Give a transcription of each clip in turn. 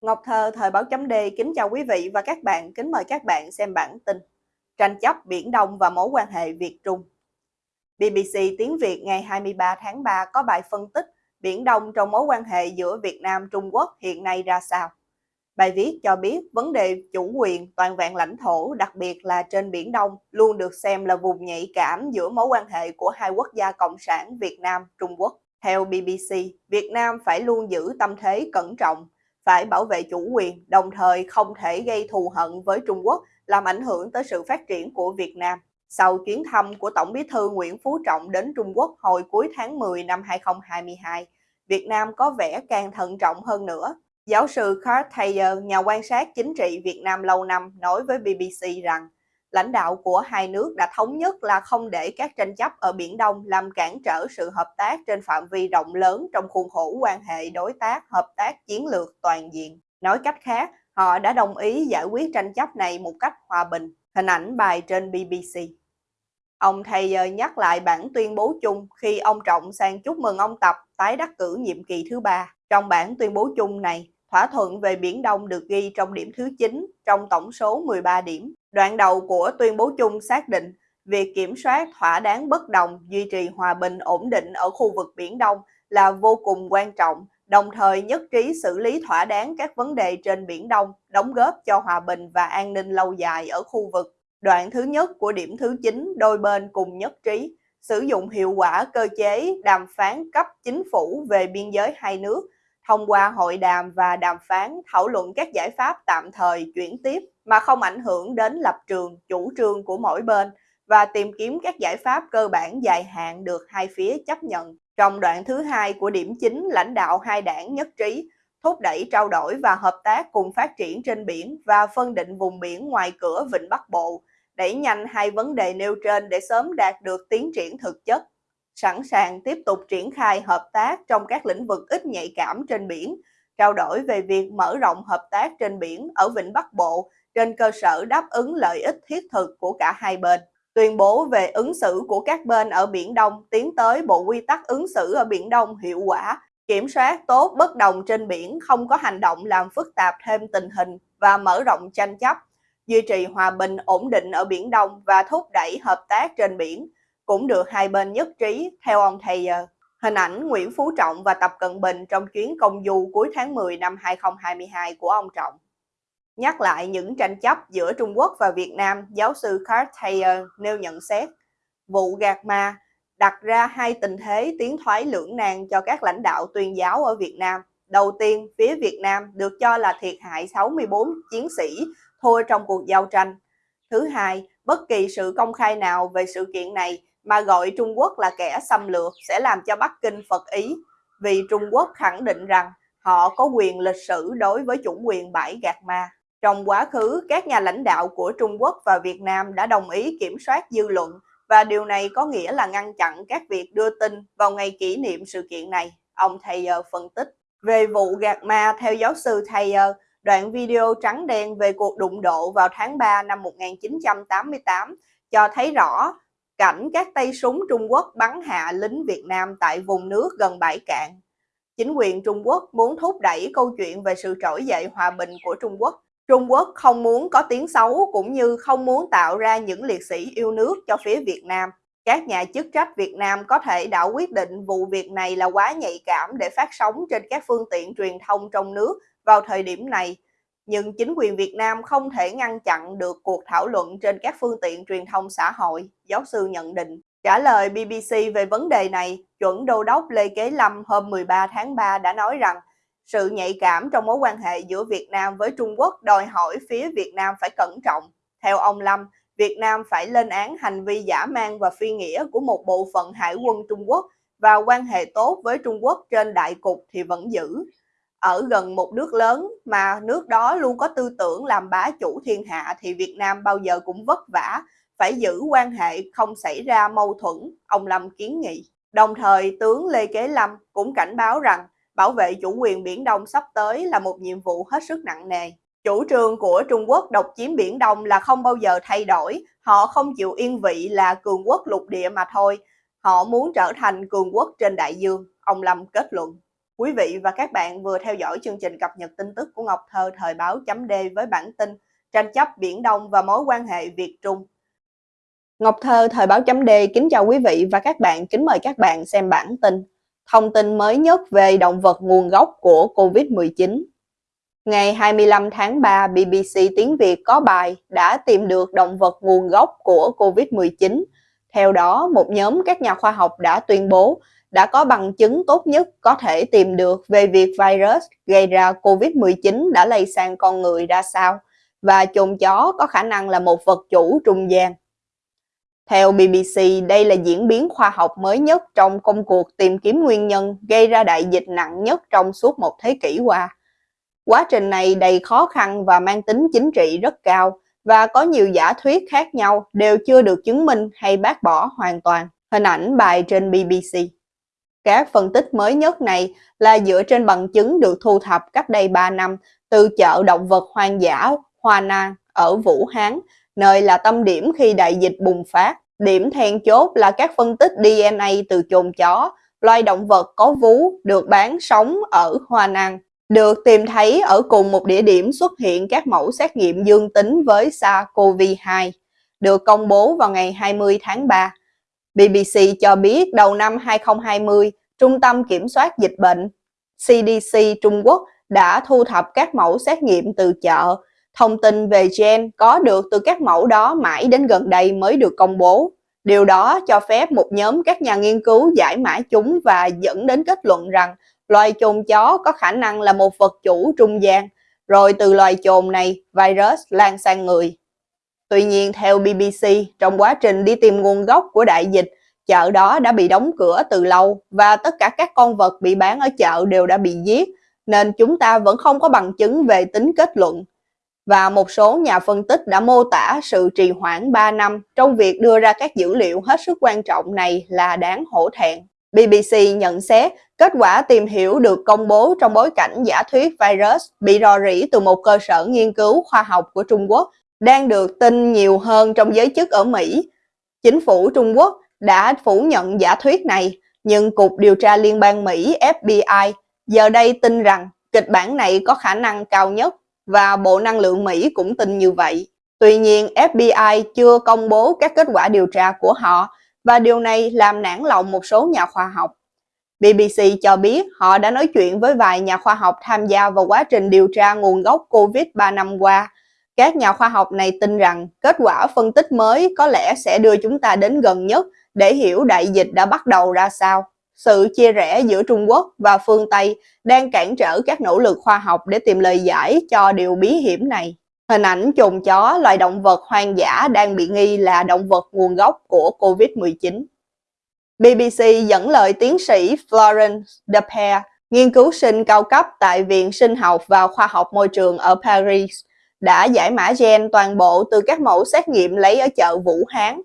Ngọc Thơ, Thời báo chấm D kính chào quý vị và các bạn, kính mời các bạn xem bản tin Tranh chấp Biển Đông và mối quan hệ Việt-Trung BBC tiếng Việt ngày 23 tháng 3 có bài phân tích Biển Đông trong mối quan hệ giữa Việt Nam-Trung Quốc hiện nay ra sao. Bài viết cho biết vấn đề chủ quyền toàn vẹn lãnh thổ, đặc biệt là trên Biển Đông, luôn được xem là vùng nhạy cảm giữa mối quan hệ của hai quốc gia cộng sản Việt Nam-Trung Quốc. Theo BBC, Việt Nam phải luôn giữ tâm thế cẩn trọng, phải bảo vệ chủ quyền, đồng thời không thể gây thù hận với Trung Quốc, làm ảnh hưởng tới sự phát triển của Việt Nam. Sau chuyến thăm của Tổng bí thư Nguyễn Phú Trọng đến Trung Quốc hồi cuối tháng 10 năm 2022, Việt Nam có vẻ càng thận trọng hơn nữa. Giáo sư Carl Thayer, nhà quan sát chính trị Việt Nam lâu năm, nói với BBC rằng lãnh đạo của hai nước đã thống nhất là không để các tranh chấp ở Biển Đông làm cản trở sự hợp tác trên phạm vi rộng lớn trong khuôn khổ quan hệ đối tác hợp tác chiến lược toàn diện. Nói cách khác, họ đã đồng ý giải quyết tranh chấp này một cách hòa bình. Hình ảnh bài trên BBC. Ông Thayer nhắc lại bản tuyên bố chung khi ông Trọng sang chúc mừng ông Tập tái đắc cử nhiệm kỳ thứ ba. Trong bản tuyên bố chung này, thỏa thuận về Biển Đông được ghi trong điểm thứ 9 trong tổng số 13 điểm. Đoạn đầu của tuyên bố chung xác định việc kiểm soát thỏa đáng bất đồng, duy trì hòa bình ổn định ở khu vực Biển Đông là vô cùng quan trọng, đồng thời nhất trí xử lý thỏa đáng các vấn đề trên Biển Đông, đóng góp cho hòa bình và an ninh lâu dài ở khu vực. Đoạn thứ nhất của điểm thứ 9, đôi bên cùng nhất trí sử dụng hiệu quả cơ chế đàm phán cấp chính phủ về biên giới hai nước thông qua hội đàm và đàm phán thảo luận các giải pháp tạm thời chuyển tiếp mà không ảnh hưởng đến lập trường, chủ trương của mỗi bên và tìm kiếm các giải pháp cơ bản dài hạn được hai phía chấp nhận. Trong đoạn thứ hai của điểm chính, lãnh đạo hai đảng nhất trí thúc đẩy trao đổi và hợp tác cùng phát triển trên biển và phân định vùng biển ngoài cửa Vịnh Bắc Bộ, đẩy nhanh hai vấn đề nêu trên để sớm đạt được tiến triển thực chất sẵn sàng tiếp tục triển khai hợp tác trong các lĩnh vực ít nhạy cảm trên biển, trao đổi về việc mở rộng hợp tác trên biển ở Vịnh Bắc Bộ trên cơ sở đáp ứng lợi ích thiết thực của cả hai bên. Tuyên bố về ứng xử của các bên ở Biển Đông tiến tới Bộ Quy tắc ứng xử ở Biển Đông hiệu quả, kiểm soát tốt bất đồng trên biển, không có hành động làm phức tạp thêm tình hình và mở rộng tranh chấp, duy trì hòa bình ổn định ở Biển Đông và thúc đẩy hợp tác trên biển, cũng được hai bên nhất trí theo ông Thayer. Hình ảnh Nguyễn Phú Trọng và Tập Cận Bình trong chuyến công du cuối tháng 10 năm 2022 của ông Trọng. Nhắc lại những tranh chấp giữa Trung Quốc và Việt Nam, giáo sư Carl Thayer nêu nhận xét, vụ gạt ma đặt ra hai tình thế tiến thoái lưỡng nan cho các lãnh đạo tuyên giáo ở Việt Nam. Đầu tiên, phía Việt Nam được cho là thiệt hại 64 chiến sĩ thua trong cuộc giao tranh. Thứ hai, bất kỳ sự công khai nào về sự kiện này mà gọi Trung Quốc là kẻ xâm lược sẽ làm cho Bắc Kinh phật ý vì Trung Quốc khẳng định rằng họ có quyền lịch sử đối với chủ quyền bãi gạt ma. Trong quá khứ, các nhà lãnh đạo của Trung Quốc và Việt Nam đã đồng ý kiểm soát dư luận và điều này có nghĩa là ngăn chặn các việc đưa tin vào ngày kỷ niệm sự kiện này, ông Thayer phân tích. Về vụ gạt ma, theo giáo sư Thayer, đoạn video trắng đen về cuộc đụng độ vào tháng 3 năm 1988 cho thấy rõ cảnh các tay súng Trung Quốc bắn hạ lính Việt Nam tại vùng nước gần bãi cạn. Chính quyền Trung Quốc muốn thúc đẩy câu chuyện về sự trỗi dậy hòa bình của Trung Quốc. Trung Quốc không muốn có tiếng xấu cũng như không muốn tạo ra những liệt sĩ yêu nước cho phía Việt Nam. Các nhà chức trách Việt Nam có thể đã quyết định vụ việc này là quá nhạy cảm để phát sóng trên các phương tiện truyền thông trong nước vào thời điểm này nhưng chính quyền Việt Nam không thể ngăn chặn được cuộc thảo luận trên các phương tiện truyền thông xã hội, giáo sư nhận định. Trả lời BBC về vấn đề này, chuẩn đô đốc Lê Kế Lâm hôm 13 tháng 3 đã nói rằng sự nhạy cảm trong mối quan hệ giữa Việt Nam với Trung Quốc đòi hỏi phía Việt Nam phải cẩn trọng. Theo ông Lâm, Việt Nam phải lên án hành vi giả mang và phi nghĩa của một bộ phận hải quân Trung Quốc và quan hệ tốt với Trung Quốc trên đại cục thì vẫn giữ ở gần một nước lớn mà nước đó luôn có tư tưởng làm bá chủ thiên hạ thì Việt Nam bao giờ cũng vất vả, phải giữ quan hệ không xảy ra mâu thuẫn, ông Lâm kiến nghị. Đồng thời, tướng Lê Kế Lâm cũng cảnh báo rằng bảo vệ chủ quyền Biển Đông sắp tới là một nhiệm vụ hết sức nặng nề. Chủ trương của Trung Quốc độc chiếm Biển Đông là không bao giờ thay đổi, họ không chịu yên vị là cường quốc lục địa mà thôi, họ muốn trở thành cường quốc trên đại dương, ông Lâm kết luận. Quý vị và các bạn vừa theo dõi chương trình cập nhật tin tức của Ngọc Thơ thời báo chấm D với bản tin tranh chấp Biển Đông và mối quan hệ Việt Trung. Ngọc Thơ thời báo chấm D kính chào quý vị và các bạn, kính mời các bạn xem bản tin thông tin mới nhất về động vật nguồn gốc của COVID-19. Ngày 25 tháng 3, BBC Tiếng Việt có bài đã tìm được động vật nguồn gốc của COVID-19. Theo đó, một nhóm các nhà khoa học đã tuyên bố đã có bằng chứng tốt nhất có thể tìm được về việc virus gây ra COVID-19 đã lây sang con người ra sao và chồn chó có khả năng là một vật chủ trung gian. Theo BBC, đây là diễn biến khoa học mới nhất trong công cuộc tìm kiếm nguyên nhân gây ra đại dịch nặng nhất trong suốt một thế kỷ qua. Quá trình này đầy khó khăn và mang tính chính trị rất cao và có nhiều giả thuyết khác nhau đều chưa được chứng minh hay bác bỏ hoàn toàn. Hình ảnh bài trên BBC. Các phân tích mới nhất này là dựa trên bằng chứng được thu thập cách đây 3 năm từ chợ động vật hoang dã Hoa Nang ở Vũ Hán, nơi là tâm điểm khi đại dịch bùng phát. Điểm then chốt là các phân tích DNA từ chồn chó, loài động vật có vú được bán sống ở Hoa Nang được tìm thấy ở cùng một địa điểm xuất hiện các mẫu xét nghiệm dương tính với SARS-CoV-2, được công bố vào ngày 20 tháng 3. BBC cho biết đầu năm 2020, Trung tâm Kiểm soát Dịch bệnh CDC Trung Quốc đã thu thập các mẫu xét nghiệm từ chợ. Thông tin về gen có được từ các mẫu đó mãi đến gần đây mới được công bố. Điều đó cho phép một nhóm các nhà nghiên cứu giải mã chúng và dẫn đến kết luận rằng loài chồn chó có khả năng là một vật chủ trung gian, rồi từ loài chồn này virus lan sang người. Tuy nhiên, theo BBC, trong quá trình đi tìm nguồn gốc của đại dịch, chợ đó đã bị đóng cửa từ lâu và tất cả các con vật bị bán ở chợ đều đã bị giết, nên chúng ta vẫn không có bằng chứng về tính kết luận. Và một số nhà phân tích đã mô tả sự trì hoãn 3 năm trong việc đưa ra các dữ liệu hết sức quan trọng này là đáng hổ thẹn. BBC nhận xét kết quả tìm hiểu được công bố trong bối cảnh giả thuyết virus bị rò rỉ từ một cơ sở nghiên cứu khoa học của Trung Quốc đang được tin nhiều hơn trong giới chức ở Mỹ. Chính phủ Trung Quốc đã phủ nhận giả thuyết này, nhưng Cục Điều tra Liên bang Mỹ FBI giờ đây tin rằng kịch bản này có khả năng cao nhất và Bộ Năng lượng Mỹ cũng tin như vậy. Tuy nhiên, FBI chưa công bố các kết quả điều tra của họ và điều này làm nản lòng một số nhà khoa học. BBC cho biết họ đã nói chuyện với vài nhà khoa học tham gia vào quá trình điều tra nguồn gốc COVID 3 năm qua các nhà khoa học này tin rằng kết quả phân tích mới có lẽ sẽ đưa chúng ta đến gần nhất để hiểu đại dịch đã bắt đầu ra sao. Sự chia rẽ giữa Trung Quốc và phương Tây đang cản trở các nỗ lực khoa học để tìm lời giải cho điều bí hiểm này. Hình ảnh chồn chó, loài động vật hoang dã đang bị nghi là động vật nguồn gốc của COVID-19. BBC dẫn lời tiến sĩ Florence Depere, nghiên cứu sinh cao cấp tại Viện Sinh học và Khoa học Môi trường ở Paris, đã giải mã gen toàn bộ từ các mẫu xét nghiệm lấy ở chợ Vũ Hán.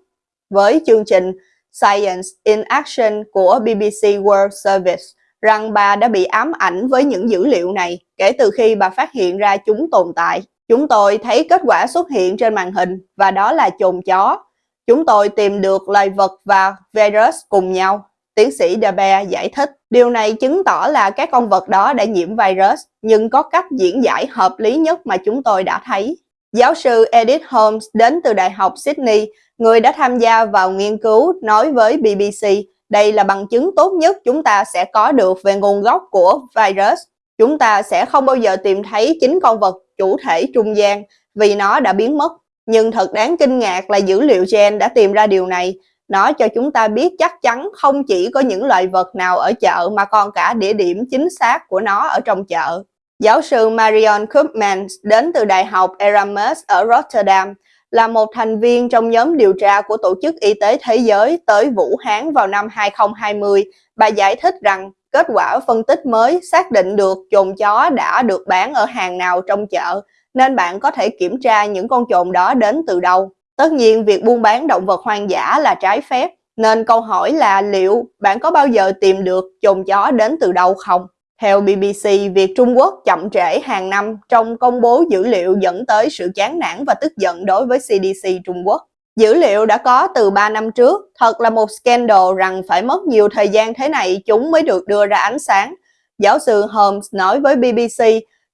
Với chương trình Science in Action của BBC World Service, rằng bà đã bị ám ảnh với những dữ liệu này kể từ khi bà phát hiện ra chúng tồn tại. Chúng tôi thấy kết quả xuất hiện trên màn hình và đó là chồn chó. Chúng tôi tìm được loài vật và virus cùng nhau Tiến sĩ Dabe giải thích, điều này chứng tỏ là các con vật đó đã nhiễm virus, nhưng có cách diễn giải hợp lý nhất mà chúng tôi đã thấy. Giáo sư Edith Holmes đến từ Đại học Sydney, người đã tham gia vào nghiên cứu, nói với BBC, đây là bằng chứng tốt nhất chúng ta sẽ có được về nguồn gốc của virus. Chúng ta sẽ không bao giờ tìm thấy chính con vật chủ thể trung gian vì nó đã biến mất. Nhưng thật đáng kinh ngạc là dữ liệu gen đã tìm ra điều này nó cho chúng ta biết chắc chắn không chỉ có những loại vật nào ở chợ mà còn cả địa điểm chính xác của nó ở trong chợ. Giáo sư Marion Koopmans đến từ Đại học Erasmus ở Rotterdam là một thành viên trong nhóm điều tra của Tổ chức Y tế Thế giới tới Vũ Hán vào năm 2020. Bà giải thích rằng kết quả phân tích mới xác định được chồn chó đã được bán ở hàng nào trong chợ, nên bạn có thể kiểm tra những con chồn đó đến từ đâu. Tất nhiên, việc buôn bán động vật hoang dã là trái phép, nên câu hỏi là liệu bạn có bao giờ tìm được chồn chó đến từ đâu không? Theo BBC, việc Trung Quốc chậm trễ hàng năm trong công bố dữ liệu dẫn tới sự chán nản và tức giận đối với CDC Trung Quốc. Dữ liệu đã có từ 3 năm trước, thật là một scandal rằng phải mất nhiều thời gian thế này chúng mới được đưa ra ánh sáng. giáo sư Holmes nói với BBC,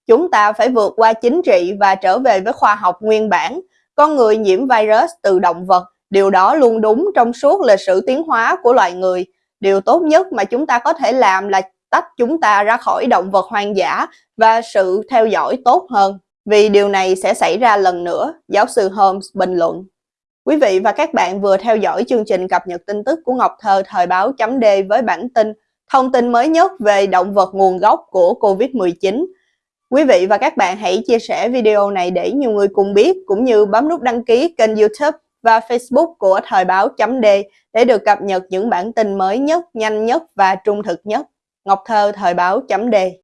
chúng ta phải vượt qua chính trị và trở về với khoa học nguyên bản. Con người nhiễm virus từ động vật, điều đó luôn đúng trong suốt lịch sử tiến hóa của loài người. Điều tốt nhất mà chúng ta có thể làm là tách chúng ta ra khỏi động vật hoang dã và sự theo dõi tốt hơn. Vì điều này sẽ xảy ra lần nữa, giáo sư Holmes bình luận. Quý vị và các bạn vừa theo dõi chương trình cập nhật tin tức của Ngọc Thơ thời báo chấm D với bản tin thông tin mới nhất về động vật nguồn gốc của Covid-19. Quý vị và các bạn hãy chia sẻ video này để nhiều người cùng biết cũng như bấm nút đăng ký kênh youtube và facebook của thời báo chấm D để được cập nhật những bản tin mới nhất, nhanh nhất và trung thực nhất. Ngọc Thơ thời báo chấm đề